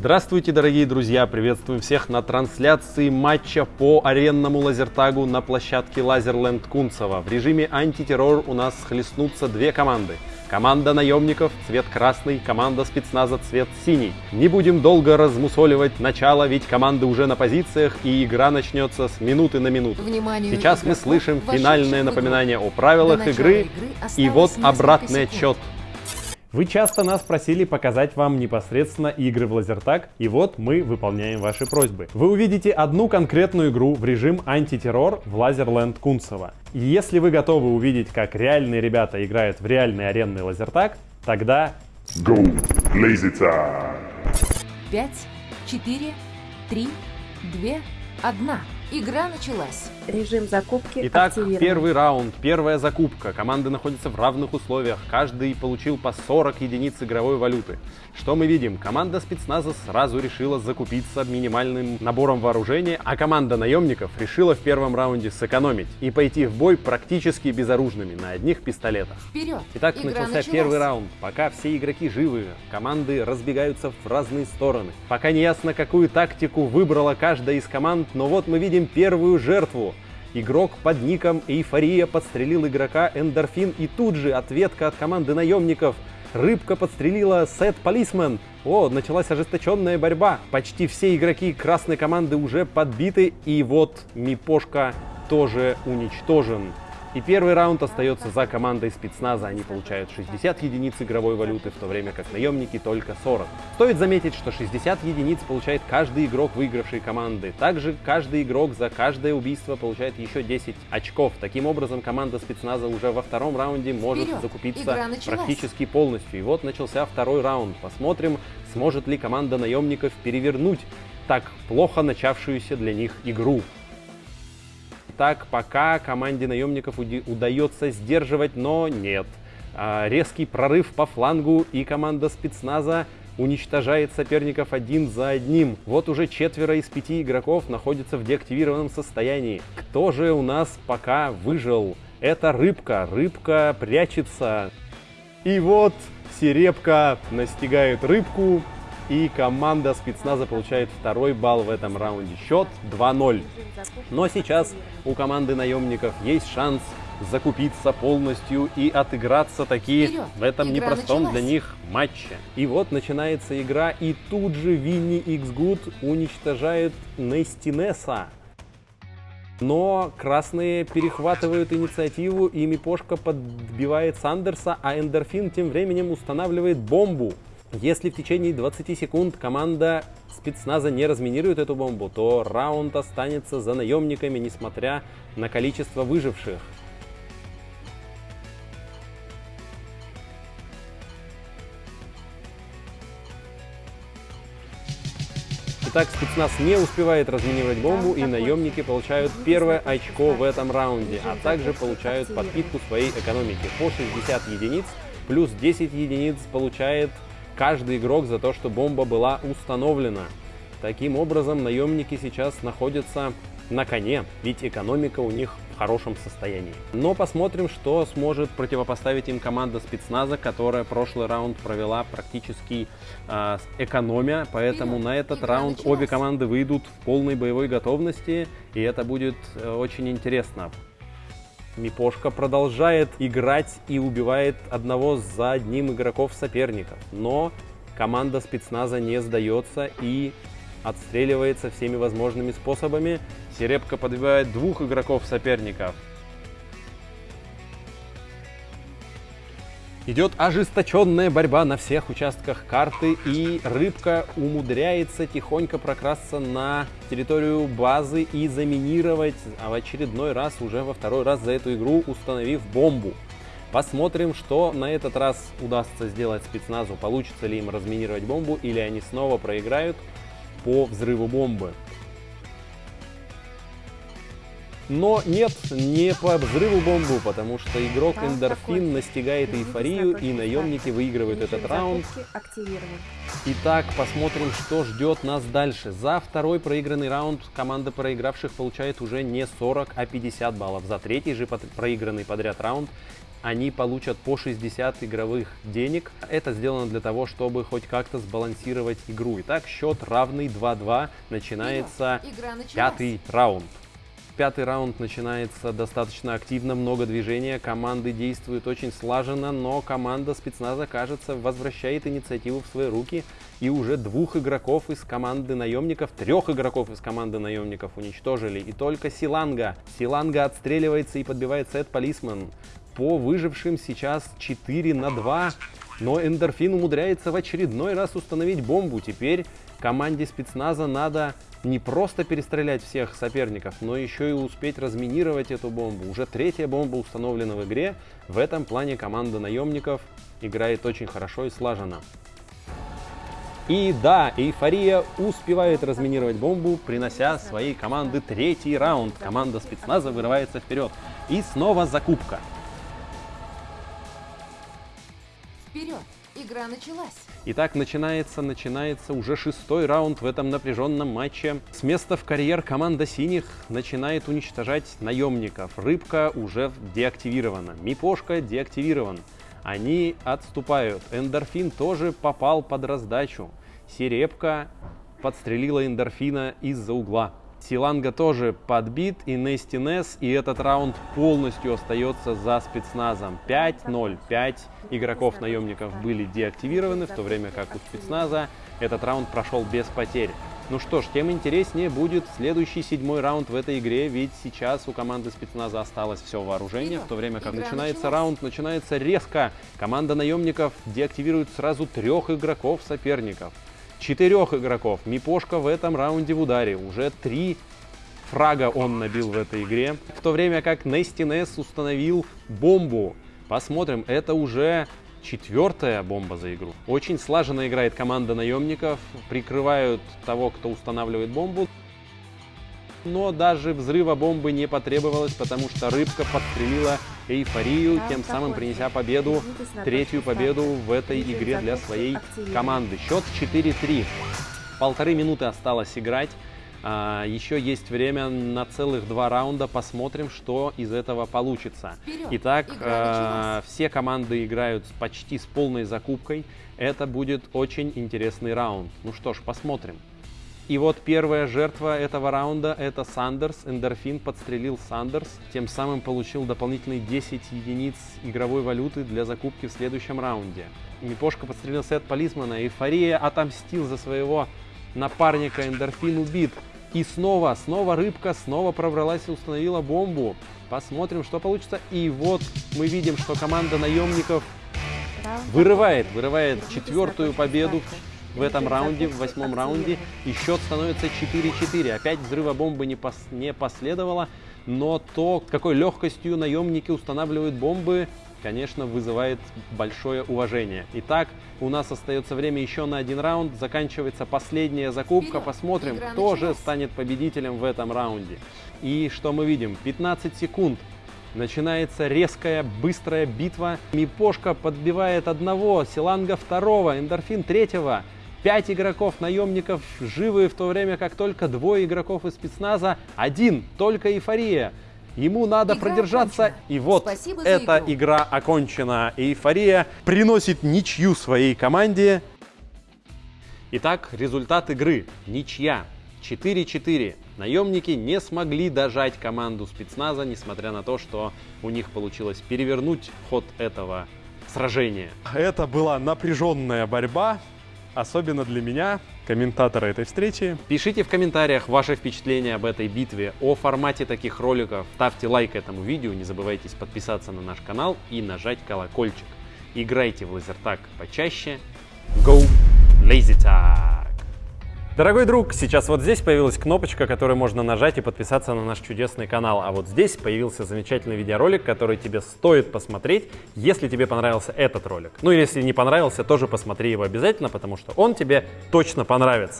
Здравствуйте, дорогие друзья! Приветствуем всех на трансляции матча по аренному лазертагу на площадке Лазерленд Кунцево. В режиме антитеррор у нас хлестнутся две команды. Команда наемников цвет красный, команда спецназа цвет синий. Не будем долго размусоливать начало, ведь команды уже на позициях и игра начнется с минуты на минуту. Вниманию Сейчас мы слышим финальное напоминание о правилах игры, игры и вот обратный отчет. Вы часто нас просили показать вам непосредственно игры в Лазертаг, и вот мы выполняем ваши просьбы. Вы увидите одну конкретную игру в режим антитеррор в Лазерленд Кунцево. И если вы готовы увидеть, как реальные ребята играют в реальный аренный Лазертаг, тогда Go, lazy time. Пять, четыре, три, две, одна. Игра началась. Режим закупки Итак, первый раунд, первая закупка. Команды находятся в равных условиях. Каждый получил по 40 единиц игровой валюты. Что мы видим? Команда спецназа сразу решила закупиться минимальным набором вооружения, а команда наемников решила в первом раунде сэкономить и пойти в бой практически безоружными на одних пистолетах. Вперед. Итак, Игра начался началась. первый раунд. Пока все игроки живы, команды разбегаются в разные стороны. Пока не ясно, какую тактику выбрала каждая из команд, но вот мы видим первую жертву. Игрок под ником Эйфория подстрелил игрока Эндорфин и тут же ответка от команды наемников. Рыбка подстрелила Сет Полисмен. О, началась ожесточенная борьба. Почти все игроки красной команды уже подбиты. И вот Мипошка тоже уничтожен. И первый раунд остается за командой спецназа. Они получают 60 единиц игровой валюты, в то время как наемники только 40. Стоит заметить, что 60 единиц получает каждый игрок выигравшей команды. Также каждый игрок за каждое убийство получает еще 10 очков. Таким образом, команда спецназа уже во втором раунде может Вперед! закупиться практически полностью. И вот начался второй раунд. Посмотрим, сможет ли команда наемников перевернуть так плохо начавшуюся для них игру. Так, пока команде наемников удается сдерживать, но нет. А, резкий прорыв по флангу, и команда спецназа уничтожает соперников один за одним. Вот уже четверо из пяти игроков находятся в деактивированном состоянии. Кто же у нас пока выжил? Это рыбка. Рыбка прячется. И вот Серебка настигает рыбку, и команда спецназа получает второй балл в этом раунде. Счет 2-0. Но сейчас у команды наемников есть шанс закупиться полностью и отыграться таки Вперед! в этом Игра непростом началась. для них матче. И вот начинается игра, и тут же Винни Икс Гуд уничтожает Нестинеса. Но красные перехватывают инициативу, и Мипошка подбивает Сандерса, а Эндорфин тем временем устанавливает бомбу. Если в течение 20 секунд команда спецназа не разминирует эту бомбу, то раунд останется за наемниками, несмотря на количество выживших. Итак, спецназ не успевает разминировать бомбу, и наемники получают первое очко в этом раунде, а также получают подпитку своей экономики. По 60 единиц, плюс 10 единиц получает каждый игрок за то, что бомба была установлена. Таким образом, наемники сейчас находятся на коне, ведь экономика у них в хорошем состоянии. Но посмотрим, что сможет противопоставить им команда спецназа, которая прошлый раунд провела практически с экономя, поэтому Вперед! на этот раунд началась. обе команды выйдут в полной боевой готовности, и это будет э, очень интересно. Мипошка продолжает играть и убивает одного за одним игроков соперников. Но команда спецназа не сдается и отстреливается всеми возможными способами. Серебка подбивает двух игроков соперников. Идет ожесточенная борьба на всех участках карты, и рыбка умудряется тихонько прокрасться на территорию базы и заминировать, а в очередной раз, уже во второй раз за эту игру, установив бомбу. Посмотрим, что на этот раз удастся сделать спецназу, получится ли им разминировать бомбу, или они снова проиграют по взрыву бомбы. Но нет, не по взрыву бомбу, потому что игрок Раунд Эндорфин настигает эйфорию, и наемники выигрывают этот раунд. Итак, посмотрим, что ждет нас дальше. За второй проигранный раунд команда проигравших получает уже не 40, а 50 баллов. За третий же проигранный подряд раунд они получат по 60 игровых денег. Это сделано для того, чтобы хоть как-то сбалансировать игру. Итак, счет равный 2-2. Начинается Игра началась. пятый раунд. Пятый раунд начинается достаточно активно, много движения, команды действуют очень слаженно, но команда спецназа, кажется, возвращает инициативу в свои руки. И уже двух игроков из команды наемников, трех игроков из команды наемников уничтожили. И только Силанга. Силанга отстреливается и подбивает сет полисмен. По выжившим сейчас 4 на 2. Но Эндорфин умудряется в очередной раз установить бомбу. Теперь команде спецназа надо не просто перестрелять всех соперников, но еще и успеть разминировать эту бомбу. Уже третья бомба установлена в игре. В этом плане команда наемников играет очень хорошо и слаженно. И да, Эйфория успевает разминировать бомбу, принося своей команды третий раунд. Команда спецназа вырывается вперед. И снова закупка. Игра началась. Итак, начинается, начинается уже шестой раунд в этом напряженном матче. С места в карьер команда синих начинает уничтожать наемников. Рыбка уже деактивирована, Мипошка деактивирован. Они отступают. Эндорфин тоже попал под раздачу. Серепка подстрелила эндорфина из-за угла. Силанга тоже подбит, и Нести Нес, и этот раунд полностью остается за спецназом. 5-0. 5 игроков-наемников были деактивированы, в то время как у спецназа этот раунд прошел без потерь. Ну что ж, тем интереснее будет следующий седьмой раунд в этой игре, ведь сейчас у команды спецназа осталось все вооружение, в то время как начинается раунд, начинается резко. Команда наемников деактивирует сразу трех игроков соперников. Четырех игроков. Мипошка в этом раунде в ударе. Уже три фрага он набил в этой игре. В то время как Нести Нес установил бомбу. Посмотрим, это уже четвертая бомба за игру. Очень слаженно играет команда наемников. Прикрывают того, кто устанавливает бомбу. Но даже взрыва бомбы не потребовалось, потому что рыбка подстрелила эйфорию, тем самым принеся победу, третью победу в этой игре для своей команды. Счет 4-3. Полторы минуты осталось играть. А, еще есть время на целых два раунда. Посмотрим, что из этого получится. Вперед! Итак, а, все команды играют почти с полной закупкой. Это будет очень интересный раунд. Ну что ж, посмотрим. И вот первая жертва этого раунда – это Сандерс. Эндорфин подстрелил Сандерс, тем самым получил дополнительные 10 единиц игровой валюты для закупки в следующем раунде. Мипошка подстрелил Сет Полисмана. Эйфория отомстил за своего напарника. Эндорфин убит. И снова, снова рыбка, снова пробралась и установила бомбу. Посмотрим, что получится. И вот мы видим, что команда наемников вырывает, вырывает четвертую победу в этом раунде, в восьмом раунде. И счет становится 4-4. Опять взрыва бомбы не, пос- не последовало, но то, какой легкостью наемники устанавливают бомбы, конечно, вызывает большое уважение. Итак, у нас остается время еще на один раунд. Заканчивается последняя закупка. Посмотрим, кто же станет победителем в этом раунде. И что мы видим? 15 секунд. Начинается резкая, быстрая битва. Мипошка подбивает одного, Силанга второго, Эндорфин третьего. Пять игроков наемников живы, в то время как только двое игроков из спецназа, один, только эйфория. Ему надо Игра продержаться, окончена. и вот Спасибо эта игру. игра окончена. Эйфория приносит ничью своей команде. Итак, результат игры. Ничья. 4-4. Наемники не смогли дожать команду спецназа, несмотря на то, что у них получилось перевернуть ход этого сражения. Это была напряженная борьба, особенно для меня, комментатора этой встречи. Пишите в комментариях ваши впечатления об этой битве, о формате таких роликов. Ставьте лайк этому видео, не забывайте подписаться на наш канал и нажать колокольчик. Играйте в лазертаг почаще. Go Lazy Tag! Дорогой друг, сейчас вот здесь появилась кнопочка, которую можно нажать и подписаться на наш чудесный канал. А вот здесь появился замечательный видеоролик, который тебе стоит посмотреть, если тебе понравился этот ролик. Ну или если не понравился, тоже посмотри его обязательно, потому что он тебе точно понравится.